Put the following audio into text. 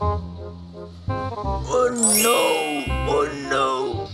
Oh no! Oh no!